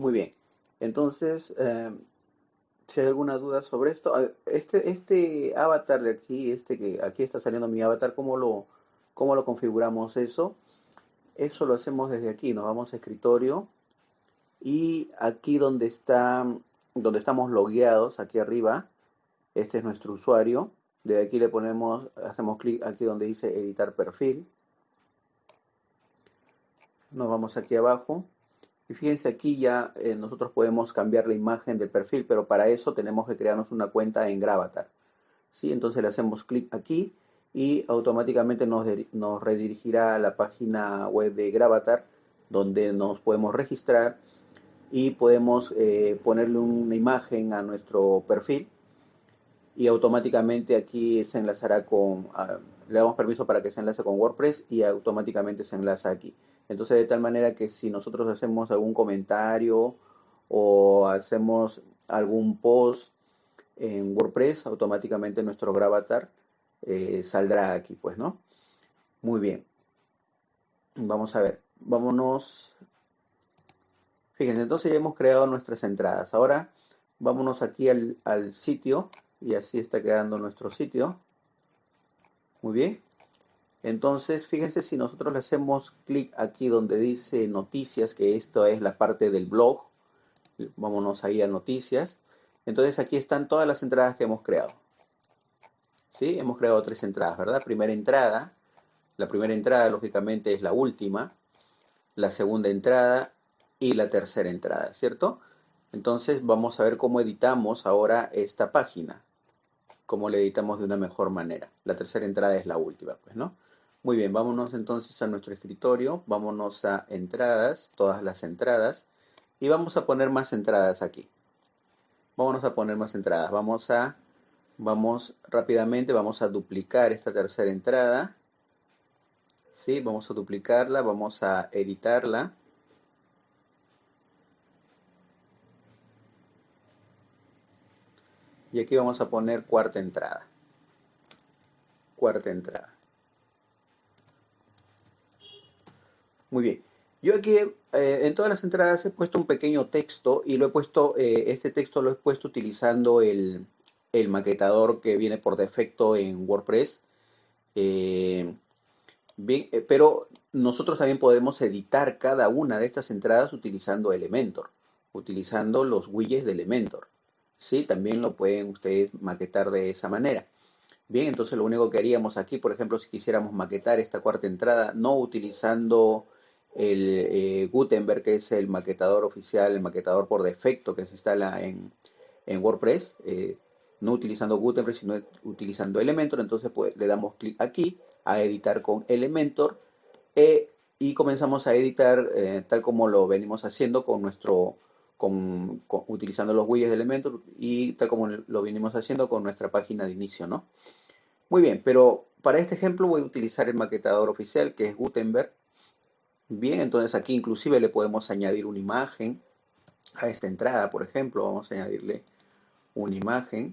Muy bien. Entonces, eh, si hay alguna duda sobre esto, este, este avatar de aquí, este que aquí está saliendo mi avatar, ¿cómo lo, configuramos eso? Eso lo hacemos desde aquí, nos vamos a escritorio y aquí donde donde estamos logueados, aquí arriba, este es nuestro usuario. De aquí le ponemos, hacemos clic aquí donde dice editar perfil. Nos vamos aquí abajo. Y fíjense aquí ya eh, nosotros podemos cambiar la imagen del perfil, pero para eso tenemos que crearnos una cuenta en Gravatar. ¿Sí? Entonces le hacemos clic aquí y automáticamente nos, nos redirigirá a la página web de Gravatar donde nos podemos registrar y podemos eh, ponerle una imagen a nuestro perfil y automáticamente aquí se enlazará con, ah, le damos permiso para que se enlace con WordPress y automáticamente se enlaza aquí. Entonces de tal manera que si nosotros hacemos algún comentario o hacemos algún post en WordPress, automáticamente nuestro gravatar eh, saldrá aquí, pues, ¿no? Muy bien. Vamos a ver, vámonos Fíjense, entonces ya hemos creado nuestras entradas. Ahora vámonos aquí al, sitio y así está quedando nuestro sitio. Muy bien. Entonces, fíjense si nosotros le hacemos clic aquí donde dice noticias, que esto es la parte del blog. Vámonos ahí a noticias. Entonces aquí están todas las entradas que hemos creado. ¿Sí? Hemos creado tres entradas, ¿verdad? Primera entrada. La primera entrada, lógicamente, es la última. La segunda entrada y la tercera entrada, ¿cierto? Entonces vamos a ver cómo editamos ahora esta página. Cómo la editamos de una mejor manera. La tercera entrada es la última, pues, ¿no? Muy bien, vámonos entonces a nuestro escritorio. Vámonos a entradas, todas las entradas. Y vamos a poner más entradas aquí. Vámonos a poner más entradas. Vamos a, vamos rápidamente, vamos a duplicar esta tercera entrada. ¿Sí? Vamos a duplicarla, vamos a editarla. Y aquí vamos a poner cuarta entrada. Cuarta entrada. Muy bien. Yo aquí eh, en todas las entradas he puesto un pequeño texto y lo he puesto, eh, este texto lo he puesto utilizando el, maquetador que viene por defecto en WordPress. Eh, bien, pero nosotros también podemos editar cada una de estas entradas utilizando Elementor, utilizando los widgets de Elementor. ¿sí? También lo pueden ustedes maquetar de esa manera. Bien, entonces lo único que haríamos aquí, por ejemplo, si quisiéramos maquetar esta cuarta entrada, no utilizando el eh, Gutenberg, que es el maquetador oficial, el maquetador por defecto que se instala en, WordPress, eh, no utilizando Gutenberg, sino utilizando Elementor, entonces pues, le damos clic aquí a editar con Elementor eh, y comenzamos a editar tal como lo venimos haciendo con nuestro utilizando los widgets de Elementor y tal como lo venimos haciendo con nuestra página de inicio, ¿no? Muy bien, pero para este ejemplo voy a utilizar el maquetador oficial que es Gutenberg. Bien, entonces aquí inclusive le podemos añadir una imagen a esta entrada, por ejemplo, vamos a añadirle una imagen.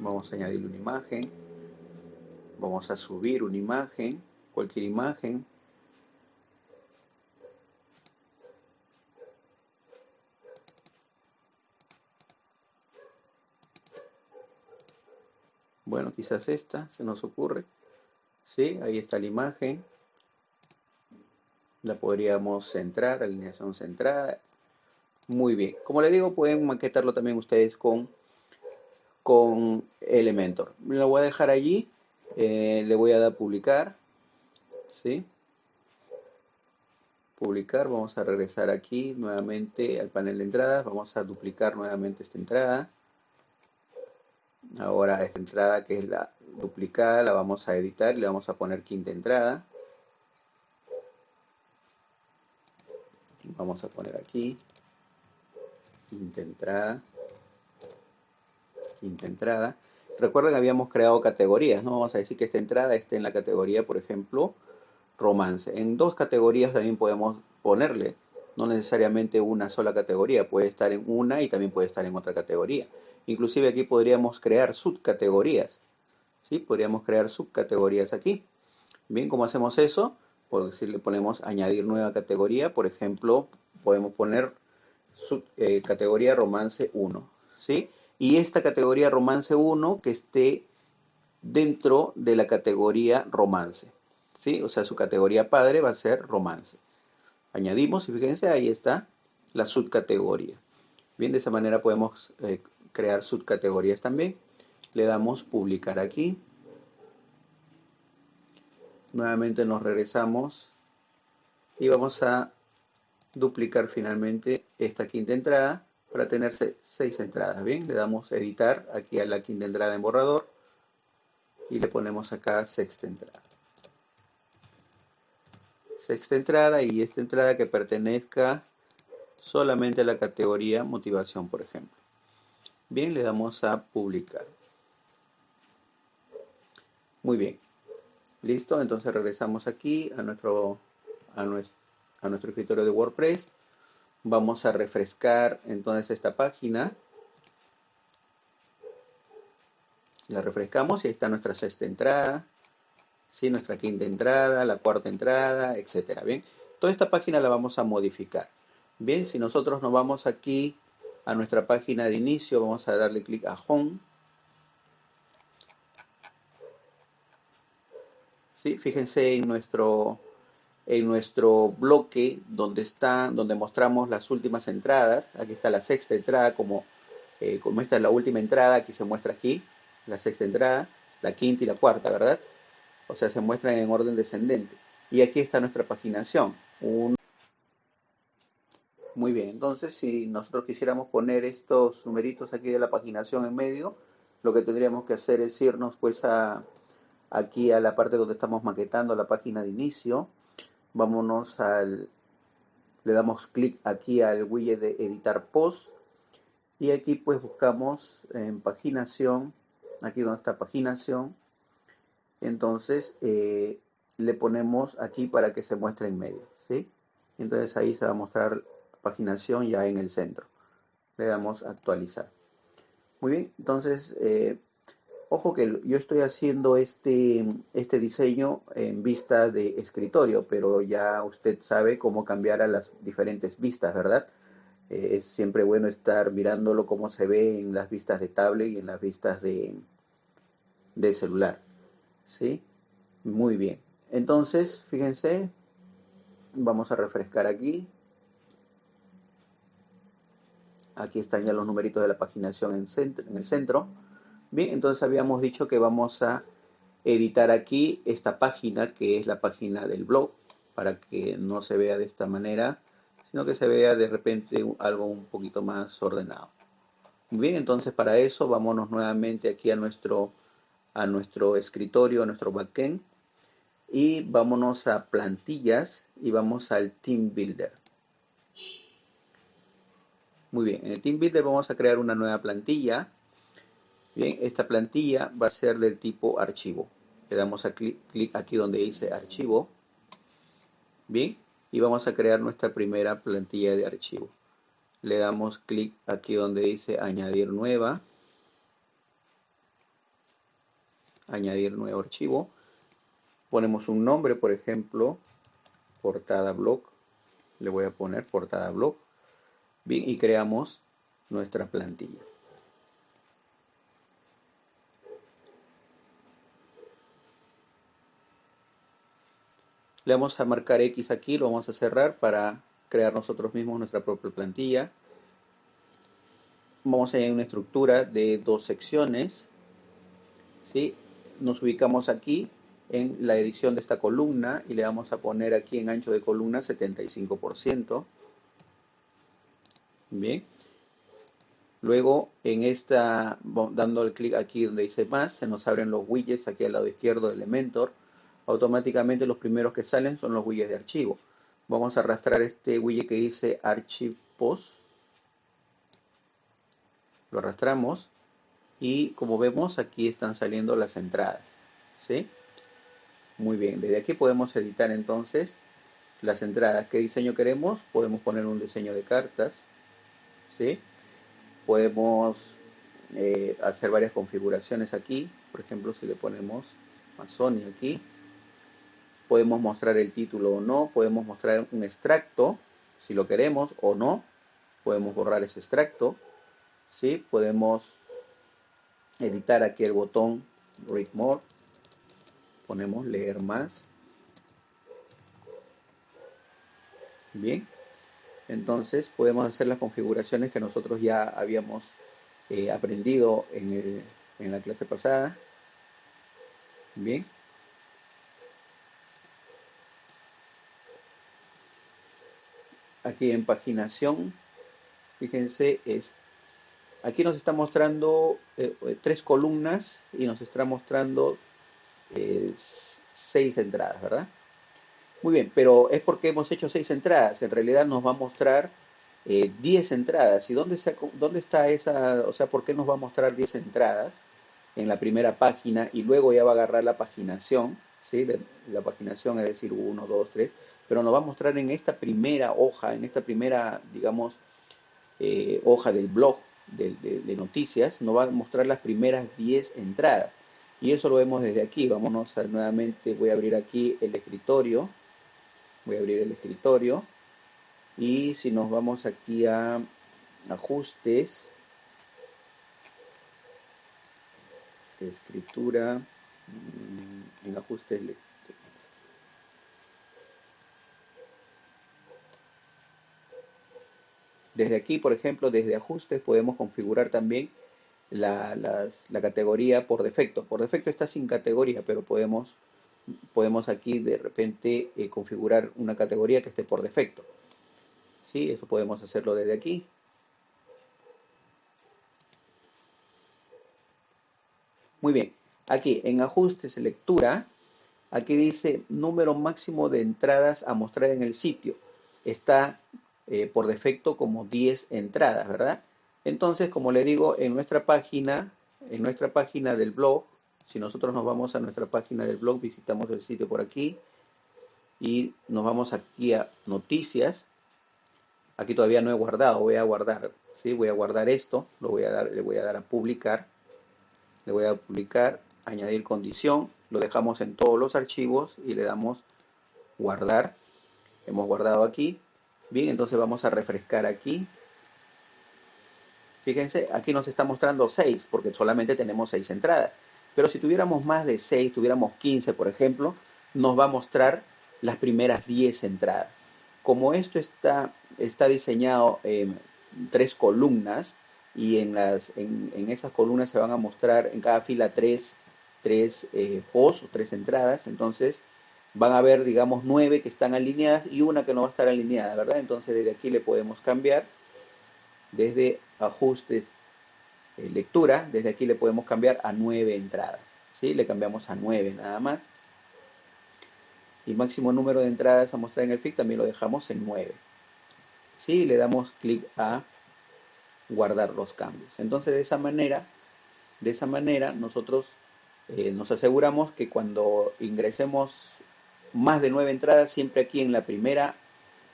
Vamos a añadirle una imagen. Vamos a subir una imagen, cualquier imagen. Bueno, quizás esta se nos ocurre. ¿Sí? Ahí está la imagen. La podríamos centrar, alineación centrada. Muy bien. Como le digo, pueden maquetarlo también ustedes con, con Elementor. Lo voy a dejar allí. Eh, le voy a dar publicar. ¿Sí? Publicar. Vamos a regresar aquí nuevamente al panel de entradas. Vamos a duplicar nuevamente esta entrada. Ahora esta entrada que es la duplicada la vamos a editar y le vamos a poner quinta entrada. Vamos a poner aquí quinta entrada. Quinta entrada. Recuerden que habíamos creado categorías, ¿no? Vamos a decir que esta entrada esté en la categoría, por ejemplo, romance. En dos categorías también podemos ponerle, no necesariamente una sola categoría, puede estar en una y también puede estar en otra categoría. Inclusive aquí podríamos crear subcategorías. ¿sí? Podríamos crear subcategorías aquí. Bien, ¿cómo hacemos eso? por decir, le ponemos añadir nueva categoría, por ejemplo, podemos poner su, eh, romance 1, ¿sí? Y esta categoría romance 1 que esté dentro de la categoría romance, ¿sí? O sea, su categoría padre va a ser romance. Añadimos y fíjense, ahí está la subcategoría. Bien, de esa manera podemos eh, crear subcategorías también. Le damos publicar aquí. Nuevamente nos regresamos y vamos a duplicar finalmente esta quinta entrada para tener seis entradas. Bien, le damos editar aquí a la quinta entrada en borrador y le ponemos acá sexta entrada. Sexta entrada y esta entrada que pertenezca solamente a la categoría motivación, por ejemplo. Bien, le damos a publicar. Muy bien. Listo, entonces regresamos aquí a nuestro, a a nuestro escritorio de WordPress. Vamos a refrescar entonces esta página. La refrescamos y ahí está nuestra sexta entrada, ¿sí? nuestra quinta entrada, la cuarta entrada, etcétera. Bien, toda esta página la vamos a modificar. Bien, si nosotros nos vamos aquí a nuestra página de inicio, vamos a darle clic a Home. ¿Sí? Fíjense en nuestro, en nuestro bloque donde, está, donde mostramos las últimas entradas. Aquí está la sexta entrada, como, eh, como esta es la última entrada, aquí se muestra aquí la sexta entrada, la quinta y la cuarta, ¿verdad? O sea, se muestran en orden descendente. Y aquí está nuestra paginación. Muy bien, entonces si nosotros quisiéramos poner estos numeritos aquí de la paginación en medio, lo que tendríamos que hacer es irnos pues a, aquí a la parte donde estamos maquetando la página de inicio. Vámonos al, le damos clic aquí al widget de editar post y aquí pues buscamos en paginación aquí donde está paginación. Entonces eh, le ponemos aquí para que se muestre en medio, ¿sí? Entonces ahí se va a mostrar paginación ya en el centro. Le damos actualizar. Muy bien, entonces, eh, ojo que yo estoy haciendo este, este diseño en vista de escritorio, pero ya usted sabe cómo cambiar a las diferentes vistas, ¿verdad? Eh, es siempre bueno estar mirándolo como se ve en las vistas de tablet y en las vistas de, de celular. ¿Sí? Muy bien. Entonces, fíjense, vamos a refrescar aquí. Aquí están ya los numeritos de la paginación en, el centro. Bien, entonces habíamos dicho que vamos a editar aquí esta página, que es la página del blog, para que no se vea de esta manera, sino que se vea de repente algo un poquito más ordenado. Bien, entonces para eso vámonos nuevamente aquí a nuestro, a nuestro escritorio, a nuestro backend y vámonos a plantillas y vamos al Team Builder. Muy bien, en el Team Builder vamos a crear una nueva plantilla. Bien, esta plantilla va a ser del tipo archivo. Le damos a clic, clic aquí donde dice archivo. Bien, y vamos a crear nuestra primera plantilla de archivo. Le damos clic aquí donde dice añadir nueva. Añadir nuevo archivo. Ponemos un nombre, por ejemplo, portada blog. Le voy a poner portada blog. Bien, y creamos nuestra plantilla. Le vamos a marcar X aquí, lo vamos a cerrar para crear nosotros mismos nuestra propia plantilla. Vamos a añadir una estructura de dos secciones. ¿sí? Nos ubicamos aquí en la edición de esta columna y le vamos a poner aquí en ancho de columna 75%. Bien. Luego en esta, dando el clic aquí donde dice más, se nos abren los widgets aquí al lado izquierdo de Elementor automáticamente los primeros que salen son los widgets de archivo. Vamos a arrastrar este widget que dice Archive Post. Lo arrastramos y como vemos aquí están saliendo las entradas. ¿sí? Muy bien, desde aquí podemos editar entonces las entradas. ¿Qué diseño queremos? Podemos poner un diseño de cartas. ¿Sí? Podemos eh, hacer varias configuraciones aquí. Por ejemplo, si le ponemos Amazon aquí, podemos mostrar el título o no, podemos mostrar un extracto, si lo queremos o no, podemos borrar ese extracto, ¿sí? Podemos editar aquí el botón Read More, ponemos leer más, bien, entonces podemos hacer las configuraciones que nosotros ya habíamos eh, aprendido en, la clase pasada, bien, aquí en paginación, fíjense, es aquí nos está mostrando eh, eh, tres columnas y nos está mostrando seis entradas, ¿verdad? Muy bien, pero es porque hemos hecho seis entradas. En realidad nos va a mostrar 10 entradas. ¿Y dónde está, dónde está esa? O sea, ¿por qué nos va a mostrar 10 entradas en la primera página y luego ya va a agarrar la paginación? ¿sí? La, paginación es decir, 1, 2, 3 pero nos va a mostrar en esta primera hoja, en esta primera, digamos, eh, hoja del blog de, noticias, nos va a mostrar las primeras 10 entradas. Y eso lo vemos desde aquí. Vámonos a, nuevamente, voy a abrir aquí el escritorio. Voy a abrir el escritorio. Y si nos vamos aquí a ajustes, escritura, mm, en ajustes Desde aquí, por ejemplo, desde ajustes podemos configurar también la, categoría por defecto. Por defecto está sin categoría, pero podemos, podemos aquí de repente eh, configurar una categoría que esté por defecto. ¿Sí? Eso podemos hacerlo desde aquí. Muy bien. Aquí en ajustes, lectura, aquí dice número máximo de entradas a mostrar en el sitio. Está eh, por defecto como 10 entradas, ¿verdad? Entonces, como le digo, en nuestra página, en nuestra página del blog, si nosotros nos vamos a nuestra página del blog, visitamos el sitio por aquí y nos vamos aquí a noticias. Aquí todavía no he guardado, voy a guardar, ¿sí? Voy a guardar esto, lo voy a dar, le voy a dar a publicar, le voy a publicar, añadir condición, lo dejamos en todos los archivos y le damos guardar. Hemos guardado aquí, Bien, entonces vamos a refrescar aquí. Fíjense, aquí nos está mostrando 6 porque solamente tenemos 6 entradas. Pero si tuviéramos más de 6, tuviéramos 15 por ejemplo, nos va a mostrar las primeras 10 entradas. Como esto está, está diseñado en tres columnas y en, las, en, esas columnas se van a mostrar en cada fila tres, tres eh, posts o tres entradas, entonces van a haber, digamos, nueve que están alineadas y una que no va a estar alineada, ¿verdad? Entonces desde aquí le podemos cambiar, desde ajustes, lectura, desde aquí le podemos cambiar a nueve entradas, ¿sí? Le cambiamos a nueve nada más. Y máximo número de entradas a mostrar en el FIC también lo dejamos en 9. ¿Sí? Le damos clic a guardar los cambios. Entonces de esa manera, de esa manera nosotros eh, nos aseguramos que cuando ingresemos más de nueve entradas siempre aquí en la primera,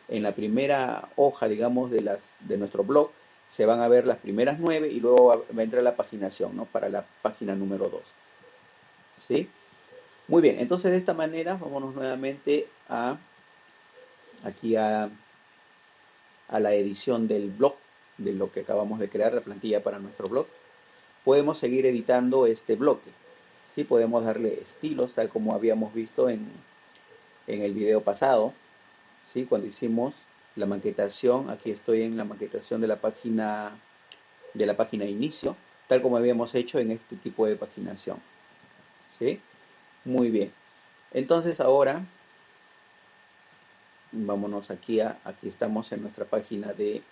en la primera hoja, digamos, de, las, de nuestro blog, se van a ver las primeras nueve y luego va la paginación, ¿no? Para la página número 2. ¿Sí? Muy bien, entonces de esta manera, vámonos nuevamente a, aquí a, a la edición del blog, de lo que acabamos de crear, la plantilla para nuestro blog. Podemos seguir editando este bloque. ¿sí? Podemos darle estilos, tal como habíamos visto en, en el video pasado, ¿sí? cuando hicimos la maquetación, aquí estoy en la maquetación de la página de la página inicio, tal como habíamos hecho en este tipo de paginación. ¿Sí? Muy bien. Entonces ahora, vámonos aquí a, aquí estamos en nuestra página de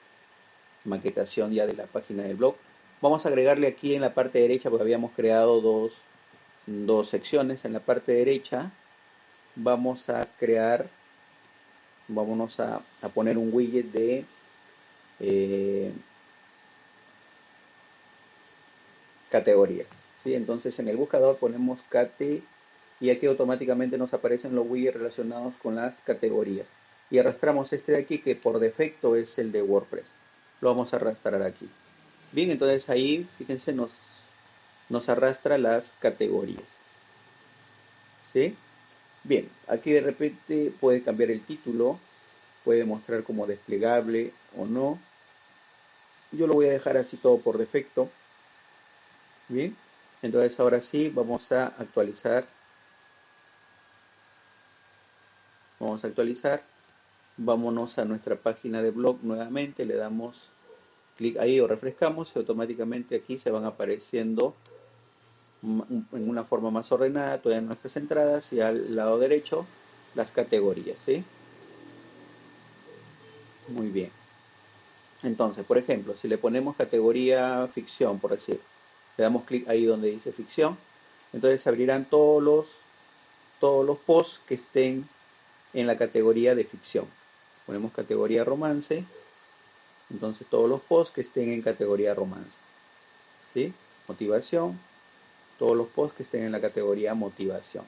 maquetación ya de la página del blog. Vamos a agregarle aquí en la parte derecha, porque habíamos creado dos, dos secciones. En la parte derecha vamos a crear, vámonos a, poner un widget de eh, categorías. ¿sí? Entonces en el buscador ponemos cate y aquí automáticamente nos aparecen los widgets relacionados con las categorías. Y arrastramos este de aquí que por defecto es el de WordPress. Lo vamos a arrastrar aquí. Bien, entonces ahí, fíjense, nos, nos arrastra las categorías. ¿Sí? Bien, aquí de repente puede cambiar el título, puede mostrar como desplegable o no. Yo lo voy a dejar así todo por defecto. Bien, entonces ahora sí vamos a actualizar. Vamos a actualizar. Vámonos a nuestra página de blog nuevamente, le damos clic ahí o refrescamos y automáticamente aquí se van apareciendo en una forma más ordenada todas nuestras entradas y al lado derecho las categorías, ¿sí? Muy bien. Entonces, por ejemplo, si le ponemos categoría ficción, por decir, le damos clic ahí donde dice ficción, entonces abrirán todos los, todos los posts que estén en la categoría de ficción. Ponemos categoría romance, entonces todos los posts que estén en categoría romance. ¿Sí? Motivación, todos los posts que estén en la categoría motivación.